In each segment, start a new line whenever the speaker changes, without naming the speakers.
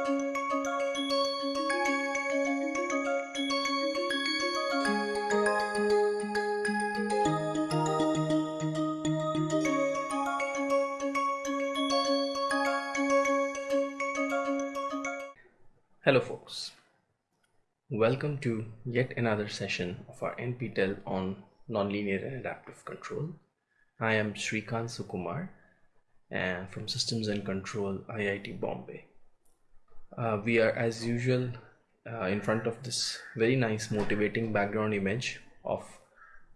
Hello folks, welcome to yet another session of our NPTEL on Nonlinear and Adaptive Control. I am Shrikant Sukumar and from Systems and Control IIT Bombay. Uh, we are as usual uh, in front of this very nice motivating background image of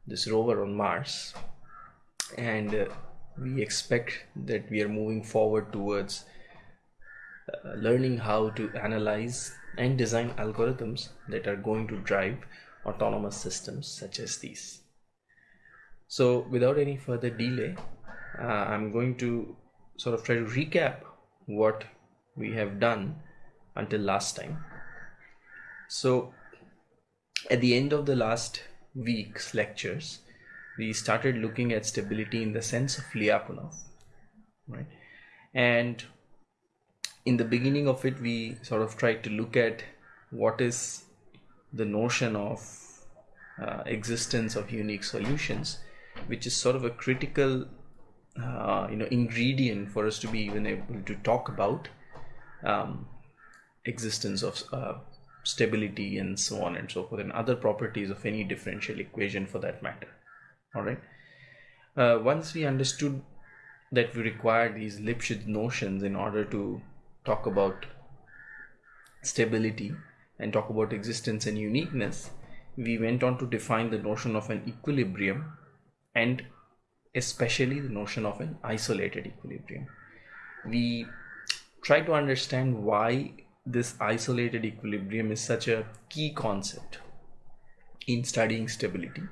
this rover on Mars and uh, we expect that we are moving forward towards uh, learning how to analyze and design algorithms that are going to drive autonomous systems such as these. So without any further delay, uh, I'm going to sort of try to recap what we have done until last time. So at the end of the last week's lectures, we started looking at stability in the sense of Lyapunov, right? And in the beginning of it we sort of tried to look at what is the notion of uh, existence of unique solutions which is sort of a critical uh, you know ingredient for us to be even able to talk about um, existence of uh, stability and so on and so forth and other properties of any differential equation for that matter all right uh, once we understood that we require these Lipschitz notions in order to talk about stability and talk about existence and uniqueness, we went on to define the notion of an equilibrium and especially the notion of an isolated equilibrium. We try to understand why this isolated equilibrium is such a key concept in studying stability.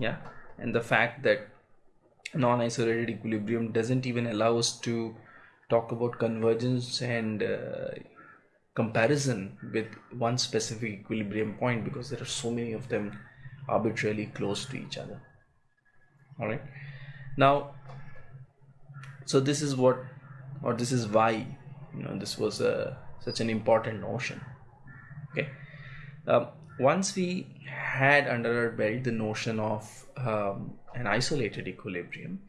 Yeah, and the fact that non-isolated equilibrium doesn't even allow us to talk about convergence and uh, comparison with one specific equilibrium point because there are so many of them arbitrarily close to each other all right now so this is what or this is why you know this was a such an important notion. Okay. Um, once we had under our belt the notion of um, an isolated equilibrium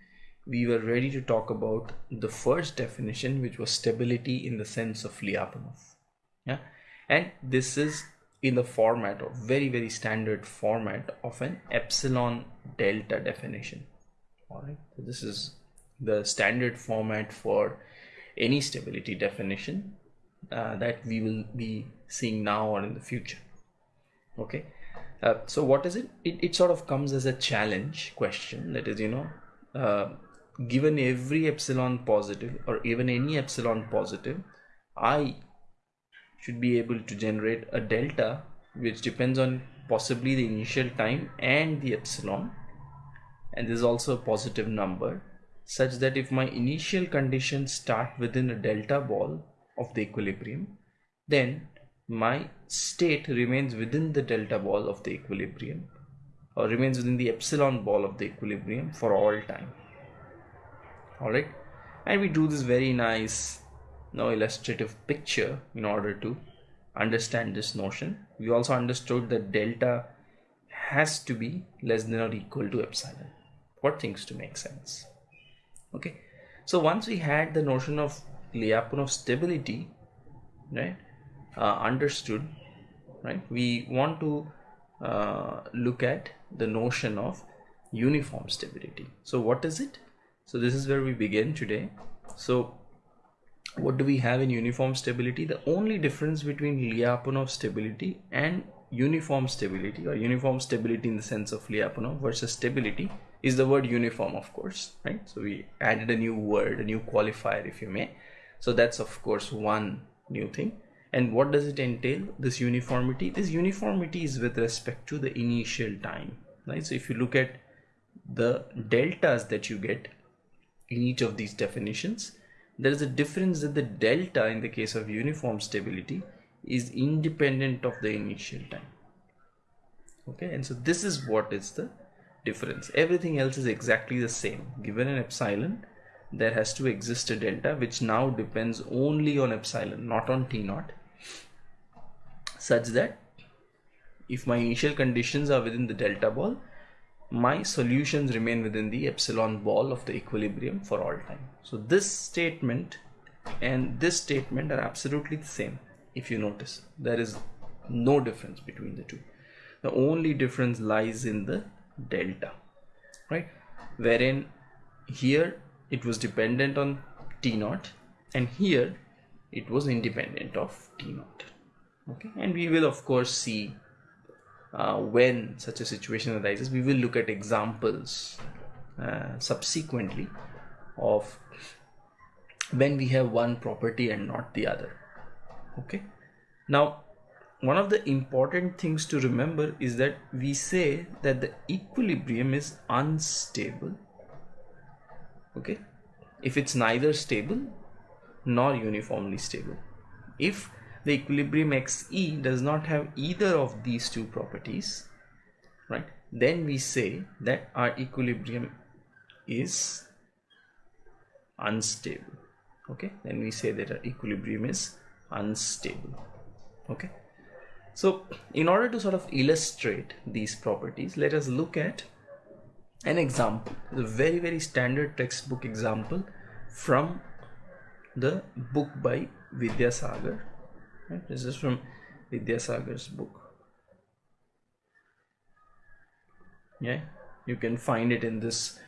we were ready to talk about the first definition which was stability in the sense of Lyapunov. Yeah. And this is in the format or very very standard format of an epsilon delta definition. All right. So this is the standard format for any stability definition uh, that we will be seeing now or in the future. Okay? Uh, so what is it? it it sort of comes as a challenge question that is you know uh, given every epsilon positive or even any epsilon positive I should be able to generate a delta which depends on possibly the initial time and the epsilon. And this is also a positive number such that if my initial conditions start within a delta ball of the equilibrium then my state remains within the delta ball of the equilibrium or remains within the epsilon ball of the equilibrium for all time. All right and we do this very nice now illustrative picture in order to understand this notion. We also understood that delta has to be less than or equal to epsilon for things to make sense. Okay? So once we had the notion of Lyapunov stability right uh, understood right we want to uh, look at the notion of uniform stability. So what is it? So this is where we begin today. So what do we have in uniform stability? The only difference between Lyapunov stability and uniform stability or uniform stability in the sense of Lyapunov versus stability is the word uniform of course right? So we added a new word a new qualifier if you may so that's of course one new thing. And what does it entail? This uniformity. This uniformity is with respect to the initial time right? So if you look at the deltas that you get in each of these definitions there is a difference that the delta in the case of uniform stability is independent of the initial time. Okay? And so this is what is the difference. Everything else is exactly the same. Given an epsilon there has to exist a delta which now depends only on epsilon not on t naught such that if my initial conditions are within the delta ball my solutions remain within the epsilon ball of the equilibrium for all time. So this statement and this statement are absolutely the same if you notice. There is no difference between the two. The only difference lies in the delta right? Wherein here it was dependent on t naught and here it was independent of t naught. Okay? And we will of course see uh, when such a situation arises. We will look at examples uh, subsequently of when we have one property and not the other. Okay? Now one of the important things to remember is that we say that the equilibrium is unstable okay? If it's neither stable nor uniformly stable. If the equilibrium xe does not have either of these two properties right then we say that our equilibrium is unstable. Okay? Then we say that our equilibrium is unstable. Okay? So in order to sort of illustrate these properties let us look at an example a very very standard textbook example from the book by Vidyasagar. Right? this is from Vidyasagar's book. Yeah you can find it in this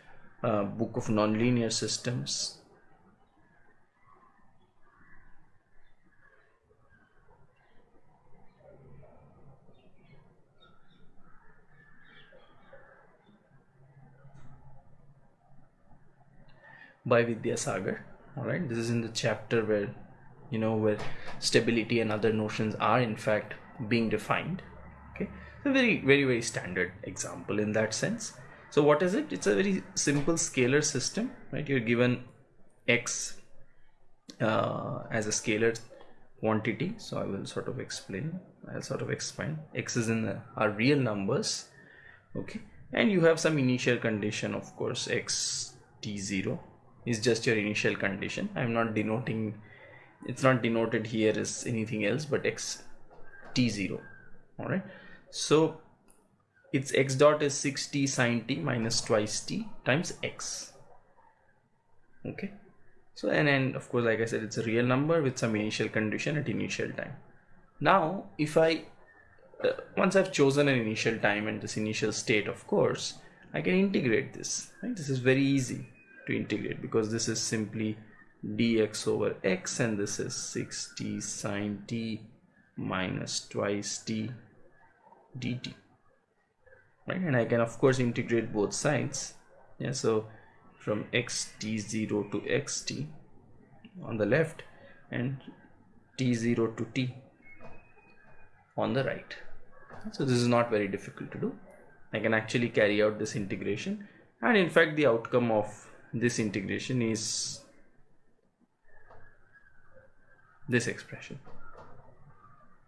uh, book of nonlinear systems by Vidyasagar. Alright, this is in the chapter where you know where stability and other notions are in fact being defined. Okay, a very very very standard example in that sense. So what is it? It's a very simple scalar system, right? You're given x uh, as a scalar quantity. So I will sort of explain. I'll sort of explain. X is in our real numbers, okay? And you have some initial condition, of course, x t0 is just your initial condition. I'm not denoting it's not denoted here as anything else but x t0 all right. So it's x dot is 6t sine t minus twice t times x. Okay. So and and of course like i said it's a real number with some initial condition at initial time. Now if i uh, once i've chosen an initial time and this initial state of course i can integrate this. Right? This is very easy to integrate because this is simply dx over x and this is 6t sine t minus twice t dt right? And I can of course integrate both sides. Yeah so from xt0 to xt on the left and t0 to t on the right. So this is not very difficult to do. I can actually carry out this integration. And in fact the outcome of this integration is this expression.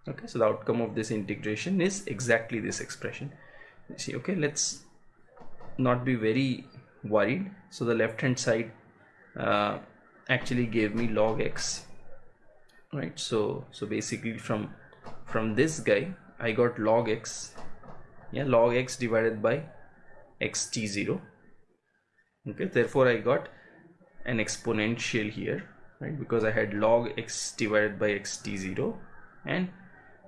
Okay so the outcome of this integration is exactly this expression. You see okay let's not be very worried. So the left hand side uh, actually gave me log x right? So so basically from from this guy I got log x. Yeah log x divided by xt0 okay therefore I got an exponential here right? Because I had log x divided by xt0 and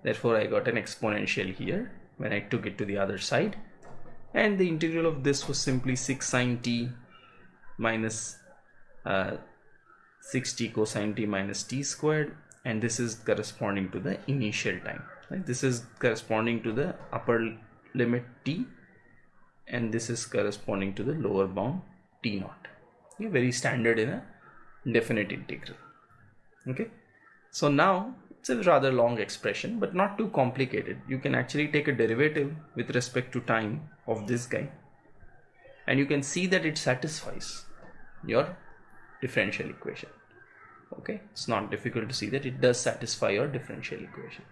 therefore I got an exponential here when I took it to the other side. And the integral of this was simply 6 sine t minus uh, 6t cosine t minus t squared and this is corresponding to the initial time. Right this is corresponding to the upper limit t and this is corresponding to the lower bound t naught. Okay, very standard in a definite integral. Okay? So now it's a rather long expression but not too complicated. You can actually take a derivative with respect to time of this guy and you can see that it satisfies your differential equation. Okay? It's not difficult to see that it does satisfy your differential equation.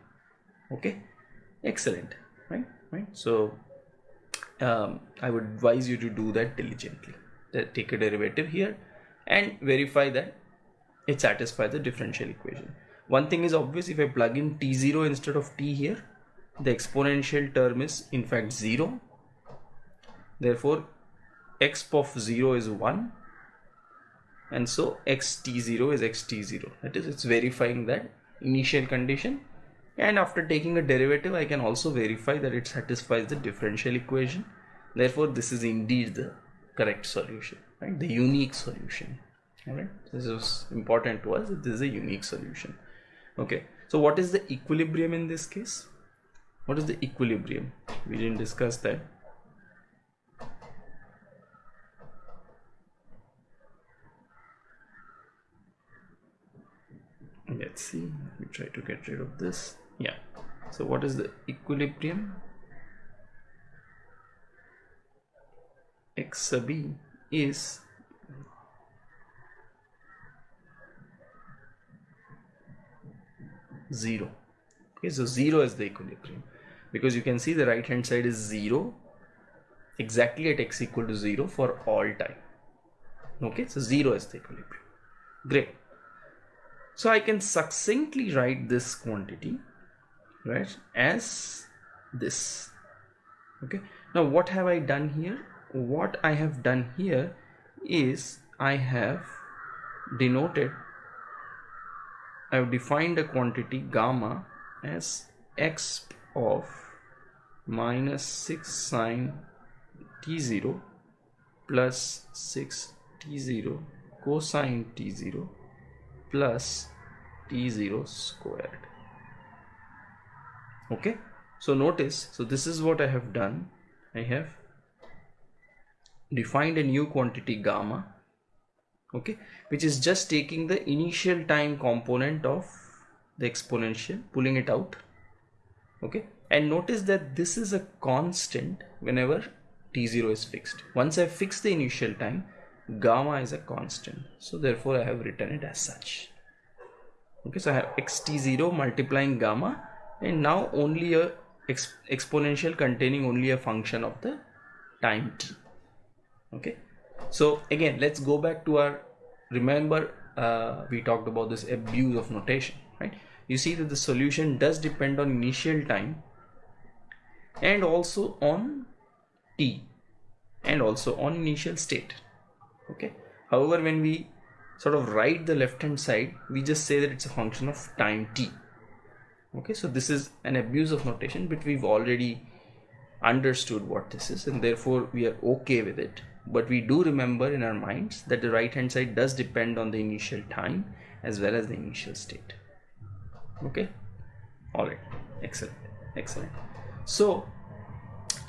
Okay? Excellent. Right? Right? So um, I would advise you to do that diligently take a derivative here and verify that it satisfies the differential equation. One thing is obvious if I plug in t0 instead of t here, the exponential term is in fact 0. Therefore, exp of 0 is 1 and so xt0 is xt0 that is it's verifying that initial condition and after taking a derivative I can also verify that it satisfies the differential equation therefore this is indeed the correct solution right? The unique solution all right this is important to us this is a unique solution okay? So what is the equilibrium in this case? What is the equilibrium? We didn't discuss that. Let's see. Let me try to get rid of this. Yeah. So what is the equilibrium x sub b is zero. Okay so zero is the equilibrium. Because you can see the right hand side is zero exactly at x equal to zero for all time. Okay so zero is the equilibrium. Great. So I can succinctly write this quantity right as this. Okay now what have I done here what I have done here is I have denoted I have defined a quantity gamma as x of minus 6 sine t0 plus 6 t0 cosine t0 plus t0 squared. Okay? So notice so this is what I have done. I have defined a new quantity gamma okay which is just taking the initial time component of the exponential pulling it out okay. And notice that this is a constant whenever t0 is fixed. Once I fix the initial time gamma is a constant. So therefore I have written it as such. Okay so I have xt0 multiplying gamma and now only a exp exponential containing only a function of the time t okay. So again let's go back to our remember uh, we talked about this abuse of notation right? You see that the solution does depend on initial time and also on t and also on initial state okay? However when we sort of write the left hand side we just say that it's a function of time t okay? So this is an abuse of notation but we've already understood what this is and therefore we are okay with it but we do remember in our minds that the right hand side does depend on the initial time as well as the initial state. Okay? All right excellent. Excellent. So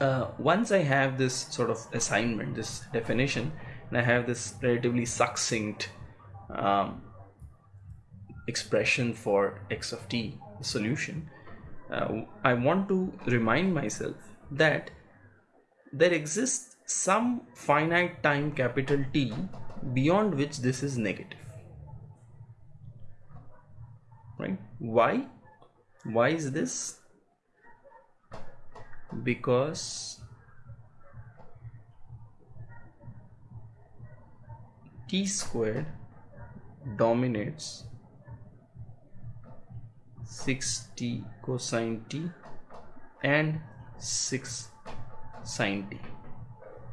uh, once I have this sort of assignment this definition and I have this relatively succinct um, expression for x of t solution uh, I want to remind myself that there exists some finite time capital T beyond which this is negative. Right? Why? Why is this? Because t squared dominates 6t cosine t and 6 sine t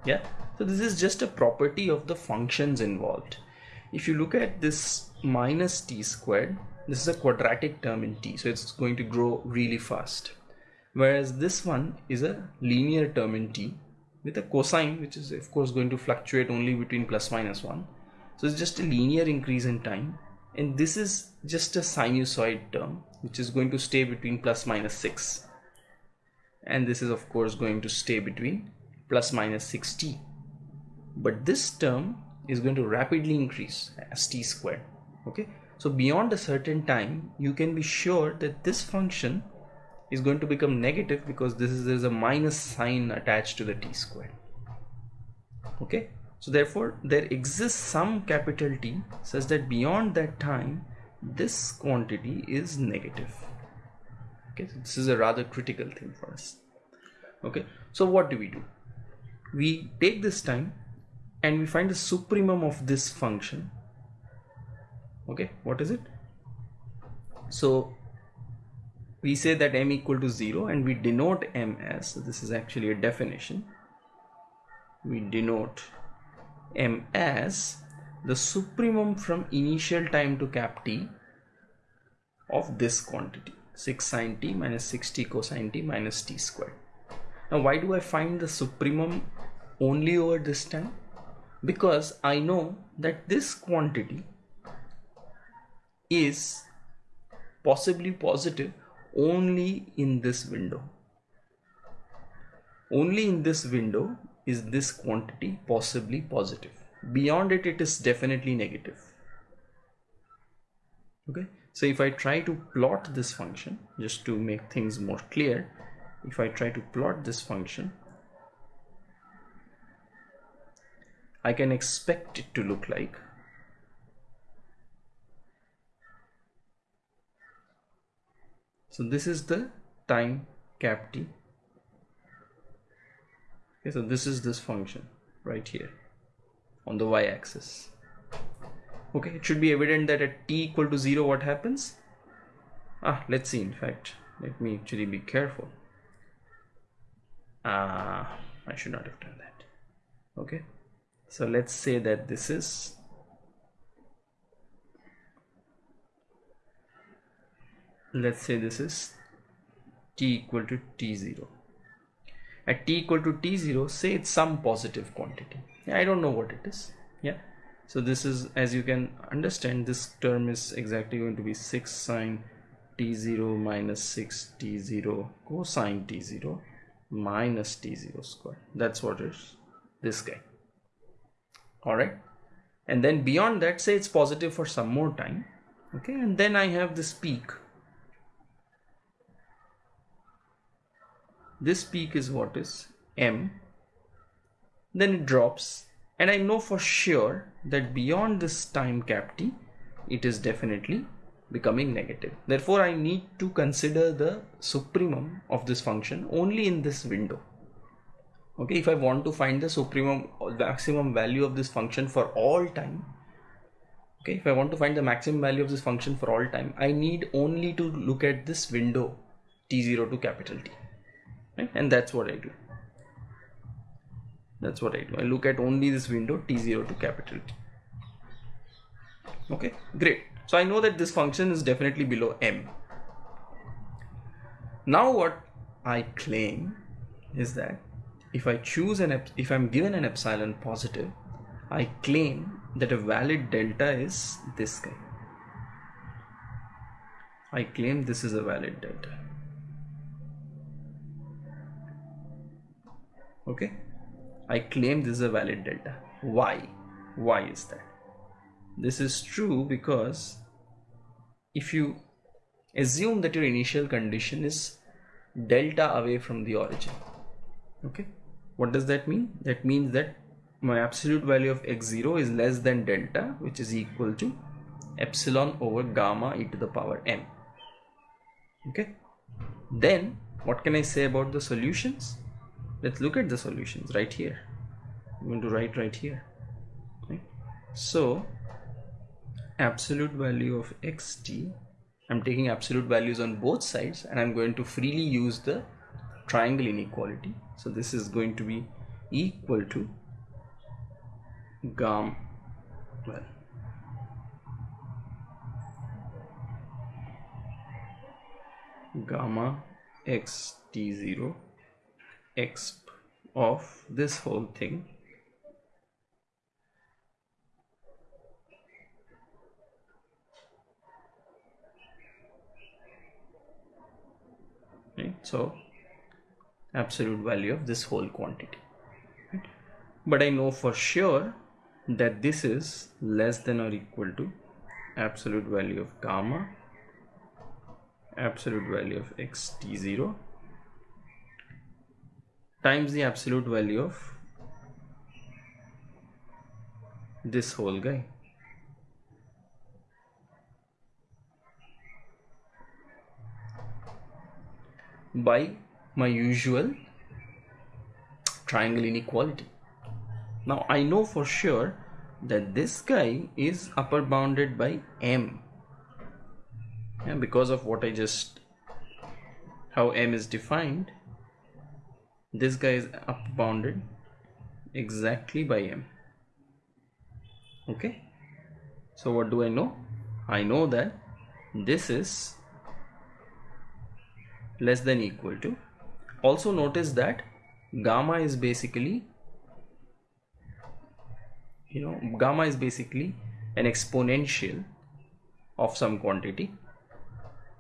yeah? So this is just a property of the functions involved. If you look at this minus t squared this is a quadratic term in t so it's going to grow really fast. Whereas this one is a linear term in t with a cosine which is of course going to fluctuate only between plus minus 1 so it's just a linear increase in time. And this is just a sinusoid term which is going to stay between plus minus 6 and this is of course going to stay between plus minus 6t but this term is going to rapidly increase as t squared okay so beyond a certain time you can be sure that this function is going to become negative because this is there's a minus sign attached to the t squared okay so therefore there exists some capital T such that beyond that time this quantity is negative. Okay, so this is a rather critical thing for us. Okay, so what do we do? We take this time and we find the supremum of this function. Okay what is it? So we say that m equal to 0 and we denote m as so this is actually a definition. We denote m as the supremum from initial time to cap t of this quantity 6 sine t minus 60 cosine t minus t squared. Now why do I find the supremum only over this time because I know that this quantity is possibly positive only in this window. Only in this window is this quantity possibly positive. Beyond it, it is definitely negative. Okay, so if I try to plot this function just to make things more clear, if I try to plot this function, I can expect it to look like. So this is the time cap t okay so this is this function right here on the y-axis okay it should be evident that at t equal to 0 what happens? Ah let's see in fact let me actually be careful. Ah I should not have done that. Okay so let's say that this is let's say this is t equal to t0 at t equal to t0 say it's some positive quantity. I don't know what it is. Yeah. So this is as you can understand this term is exactly going to be 6 sine t0 minus 6 t0 cosine t0 minus t0 square that's what is this guy all right and then beyond that say it's positive for some more time. Okay and then I have this peak. This peak is what is m. Then it drops. And I know for sure that beyond this time cap t it is definitely becoming negative. Therefore I need to consider the supremum of this function only in this window okay if I want to find the supremum maximum value of this function for all time okay if I want to find the maximum value of this function for all time I need only to look at this window t0 to capital T right? And that's what I do. That's what I do. I look at only this window t0 to capital T. Okay great. So I know that this function is definitely below m. Now what I claim is that if I choose an if I'm given an epsilon positive I claim that a valid delta is this guy. I claim this is a valid delta. Okay? I claim this is a valid delta. Why? Why is that? This is true because if you assume that your initial condition is delta away from the origin okay what does that mean? That means that my absolute value of x0 is less than delta which is equal to epsilon over gamma e to the power m. Okay? Then what can I say about the solutions? Let's look at the solutions right here. I'm going to write right here. Okay. so absolute value of xt I'm taking absolute values on both sides and I'm going to freely use the triangle inequality so this is going to be equal to gamma. Well gamma x t0 x of this whole thing. Right so absolute value of this whole quantity right? but I know for sure that this is less than or equal to absolute value of gamma absolute value of x t0 times the absolute value of this whole guy by my usual triangle inequality. Now I know for sure that this guy is upper bounded by m. Yeah, because of what I just how m is defined this guy is up bounded exactly by m. Okay? So what do I know? I know that this is less than equal to also notice that gamma is basically you know gamma is basically an exponential of some quantity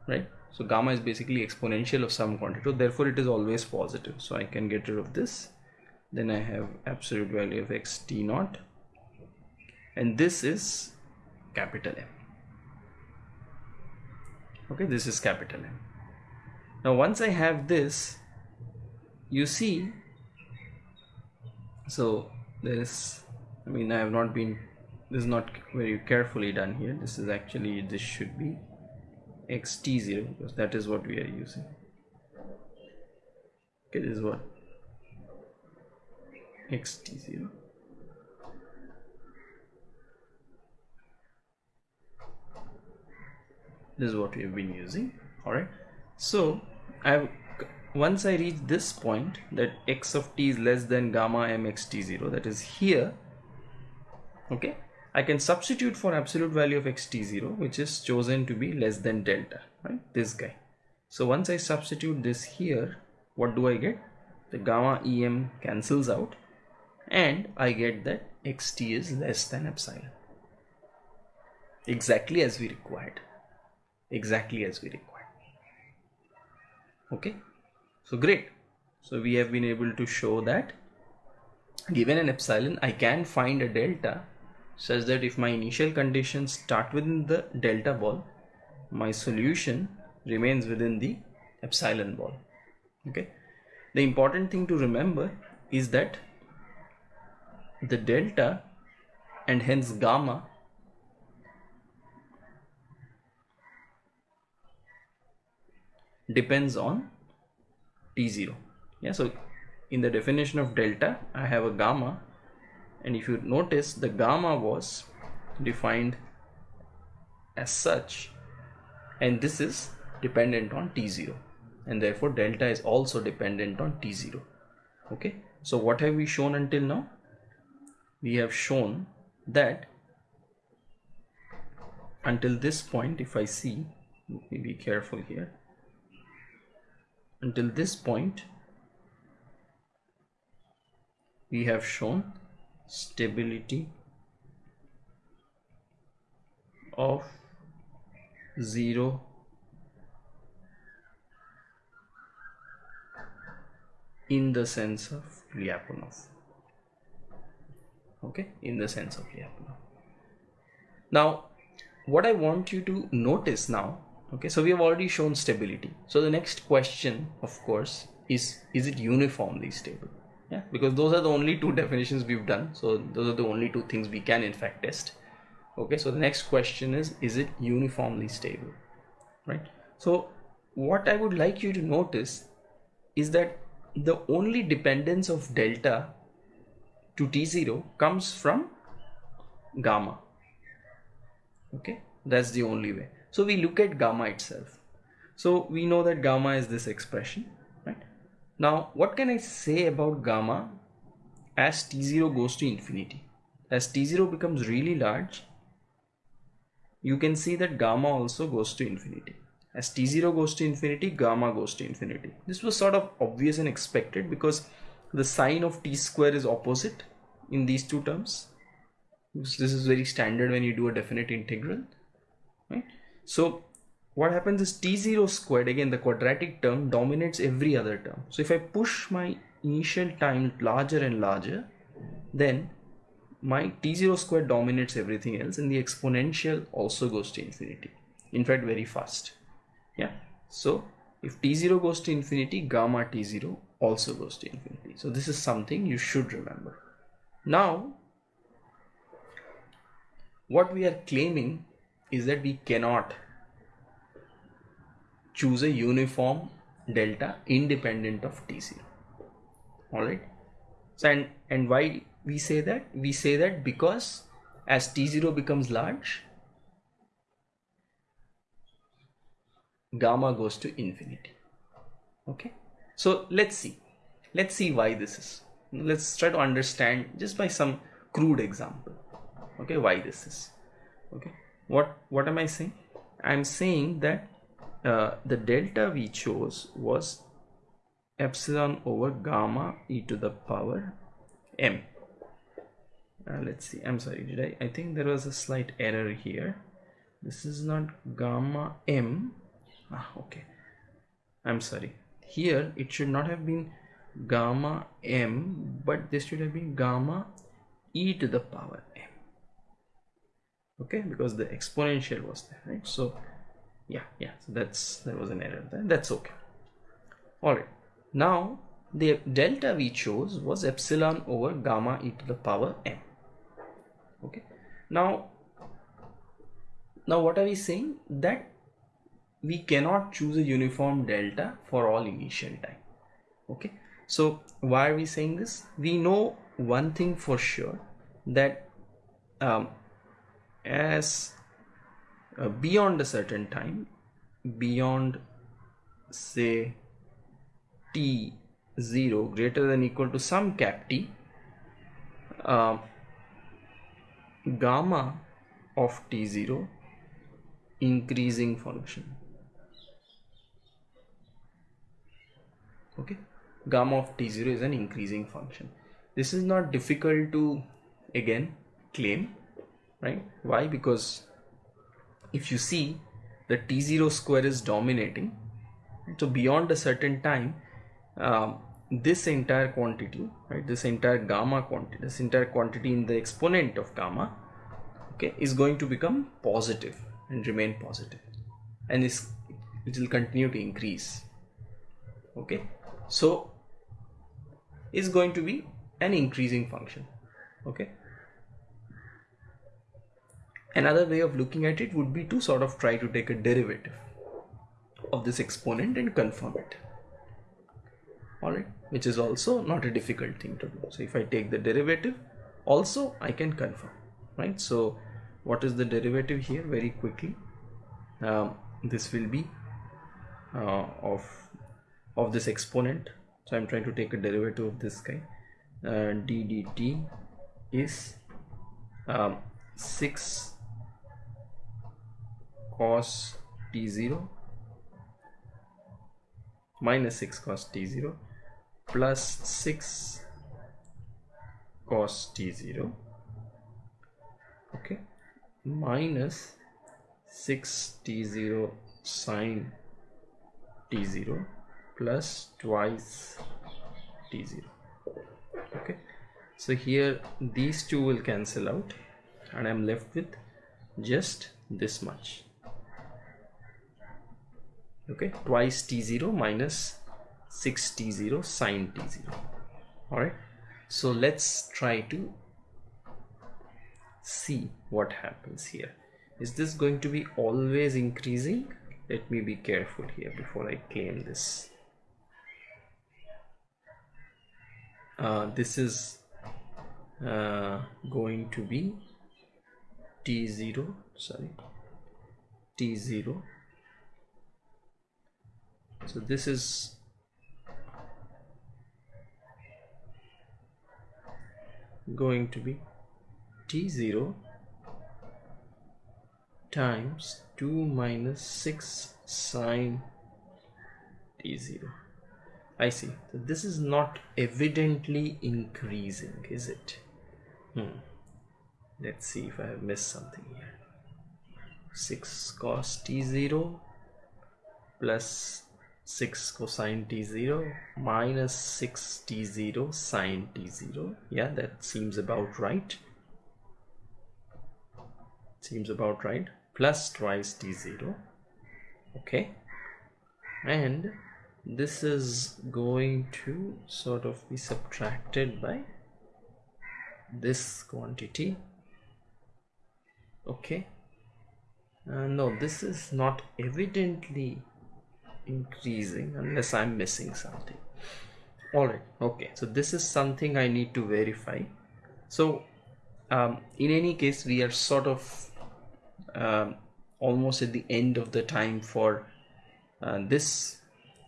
right? So gamma is basically exponential of some quantity. So therefore it is always positive. So I can get rid of this. Then I have absolute value of x t naught. And this is capital M. Okay this is capital M. Now once I have this you see. So there is I mean I have not been this is not very carefully done here. This is actually this should be xt0 because that is what we are using. Okay this is what? Xt0 this is what we have been using. All right. So i have once i reach this point that x of t is less than gamma m x t0 that is here okay I can substitute for absolute value of xt0 which is chosen to be less than delta right this guy. So once I substitute this here what do I get? The gamma em cancels out and I get that xt is less than epsilon. Exactly as we required. Exactly as we required. Okay so great. So we have been able to show that. Given an epsilon I can find a delta such that if my initial conditions start within the delta ball my solution remains within the epsilon ball. Okay? The important thing to remember is that the delta and hence gamma depends on t0 yeah so in the definition of delta i have a gamma. And if you notice the gamma was defined as such. And this is dependent on t0 and therefore delta is also dependent on t0 okay? So what have we shown until now? We have shown that until this point if I see be careful here until this point we have shown stability of 0 in the sense of Lyapunov. Okay? In the sense of Lyapunov. Now what I want you to notice now okay so we have already shown stability. So the next question of course is is it uniformly stable? Yeah. Because those are the only two definitions we've done. So those are the only two things we can in fact test. Okay so the next question is is it uniformly stable? Right? So what i would like you to notice is that the only dependence of delta to t0 comes from gamma. Okay that's the only way so we look at gamma itself so we know that gamma is this expression right? now, what can I say about gamma as T0 goes to infinity? As T0 becomes really large, you can see that gamma also goes to infinity. As T0 goes to infinity, gamma goes to infinity. This was sort of obvious and expected because the sign of T square is opposite in these two terms. This is very standard when you do a definite integral. Right? So what happens is t0 squared again the quadratic term dominates every other term. So if I push my initial time larger and larger then my t0 squared dominates everything else and the exponential also goes to infinity. In fact very fast. Yeah? So if t0 goes to infinity gamma t0 also goes to infinity. So this is something you should remember. Now what we are claiming is that we cannot choose a uniform delta independent of T0 all right so and and why we say that? We say that because as t0 becomes large gamma goes to infinity. Okay? So let's see. Let's see why this is. Let's try to understand just by some crude example. Okay? Why this is. Okay what what am i saying? I'm saying that uh, the delta we chose was epsilon over gamma e to the power m. Uh, let's see. I'm sorry. Did i i think there was a slight error here. This is not gamma m. Ah, okay. I'm sorry. Here it should not have been gamma m but this should have been gamma e to the power m okay because the exponential was there right? So yeah yeah so that's there was an error there. That's okay. All right. Now the delta we chose was epsilon over gamma e to the power m. Okay. Now now what are we saying? That we cannot choose a uniform delta for all initial time. Okay. So why are we saying this? We know one thing for sure that um, as uh, beyond a certain time beyond say t 0 greater than equal to some cap t uh, gamma of t0 increasing function okay? Gamma of t0 is an increasing function. This is not difficult to again claim right? Why? Because if you see the t0 square is dominating. So beyond a certain time um, this entire quantity right this entire gamma quantity this entire quantity in the exponent of gamma okay is going to become positive and remain positive. And this it will continue to increase. Okay? So is going to be an increasing function. Okay another way of looking at it would be to sort of try to take a derivative of this exponent and confirm it. Alright which is also not a difficult thing to do. So if I take the derivative also I can confirm right? So what is the derivative here? Very quickly um, this will be uh, of of this exponent. So I'm trying to take a derivative of this guy. Uh, d dt is um, 6 cos t0 minus 6 cos t0 plus 6 cos t0 okay minus 6 t0 sine t0 plus twice t0 okay. So here these two will cancel out and I'm left with just this much okay twice t0 minus 6 t0 sine t0 all right so let's try to see what happens here. Is this going to be always increasing? Let me be careful here before I claim this. Uh, this is uh, going to be t0 sorry t0 so this is going to be t0 times 2 minus 6 sine t0 I see. So this is not evidently increasing is it? Hmm. let's see if I have missed something here. 6 cos t0 plus 6 cosine t0 minus 6 t0 sine t0 yeah that seems about right. Seems about right. Plus twice t0 okay. And this is going to sort of be subtracted by this quantity. Okay. Uh, no this is not evidently increasing unless I'm missing something. Alright okay. So this is something I need to verify. So um, in any case we are sort of um, almost at the end of the time for uh, this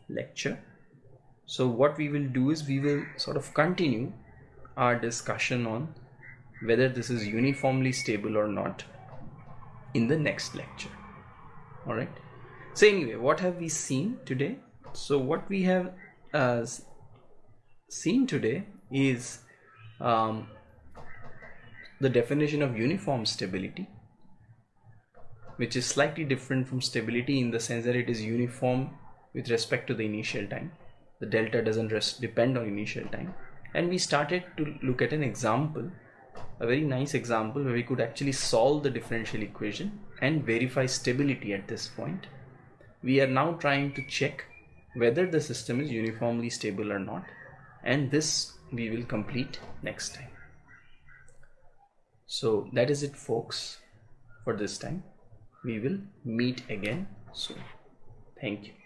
lecture. So what we will do is we will sort of continue our discussion on whether this is uniformly stable or not in the next lecture. All right so anyway what have we seen today? So what we have uh, seen today is um, the definition of uniform stability which is slightly different from stability in the sense that it is uniform with respect to the initial time. The delta doesn't rest, depend on initial time. And we started to look at an example a very nice example where we could actually solve the differential equation and verify stability at this point we are now trying to check whether the system is uniformly stable or not and this we will complete next time. So that is it folks for this time. We will meet again soon. Thank you